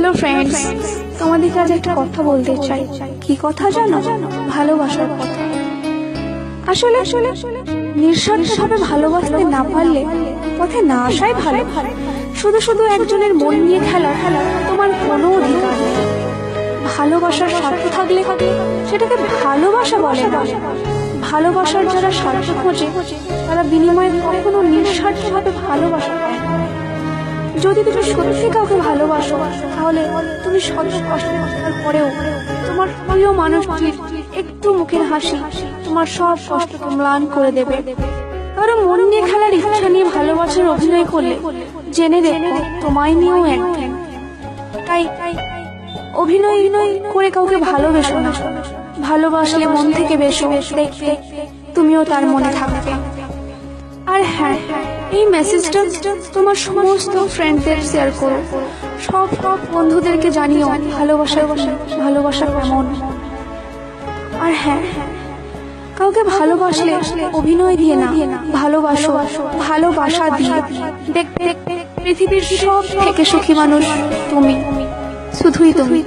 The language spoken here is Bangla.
হ্যালো ফ্রেন্ডস তোমাদের কাছে একটা কথা বলতে চাই। কি কথা জানো? ভালোবাসার কথা। আসলে আসলে নিঃস্বার্থভাবে ভালোবাসতে না পারলে পথে না আসাই ভালো। শুধু শুধু একজনের মন নিয়ে খেলা খেলা, তোমার কোনো অধিকার নেই। ভালোবাসার স্বার্থ থাকলে সেটাকে ভালোবাসা বলে না। ভালোবাসার যারা স্বার্থ খোঁজে, তারা বিনিময়ে কখনো নিঃস্বার্থভাবে ভালোবাসা পায় না। যদি তুমি সত্যি কাউকে ভালোবাসো, তাহলে তুমি শত কষ্ট পরেও তোমার প্রিয় মানুষটির একটু মুখের হাসি তোমার সব কষ্টকে ম্লান করে দেবে। কারও মন নিয়ে খেলার ইচ্ছা নিয়ে ভালোবাসার অভিনয় করলে জেনে দেখো, তোমায় নিয়েও একদিন তাই অভিনয় অভিনয় করে কাউকে ভালোবেসো না। ভালোবাসলে মন থেকে বেশো দেখবে তুমিও তার মনে থাকবে। আর হ্যাঁ এই মেসেজটা তোমার সমস্ত ফ্রেন্ডদের শেয়ার করো। সব সব বন্ধুদেরকে জানিও, ভালোবাসা ভালোবাসা কেমন? আর হ্যাঁ কাউকে ভালোবাসলে অভিনয় দিয়ে না, ভালোবাসো, ভালোবাসা দিয়ে। দেখবে, পৃথিবীর সব থেকে সুখী মানুষ তুমি, শুধুই তুমি।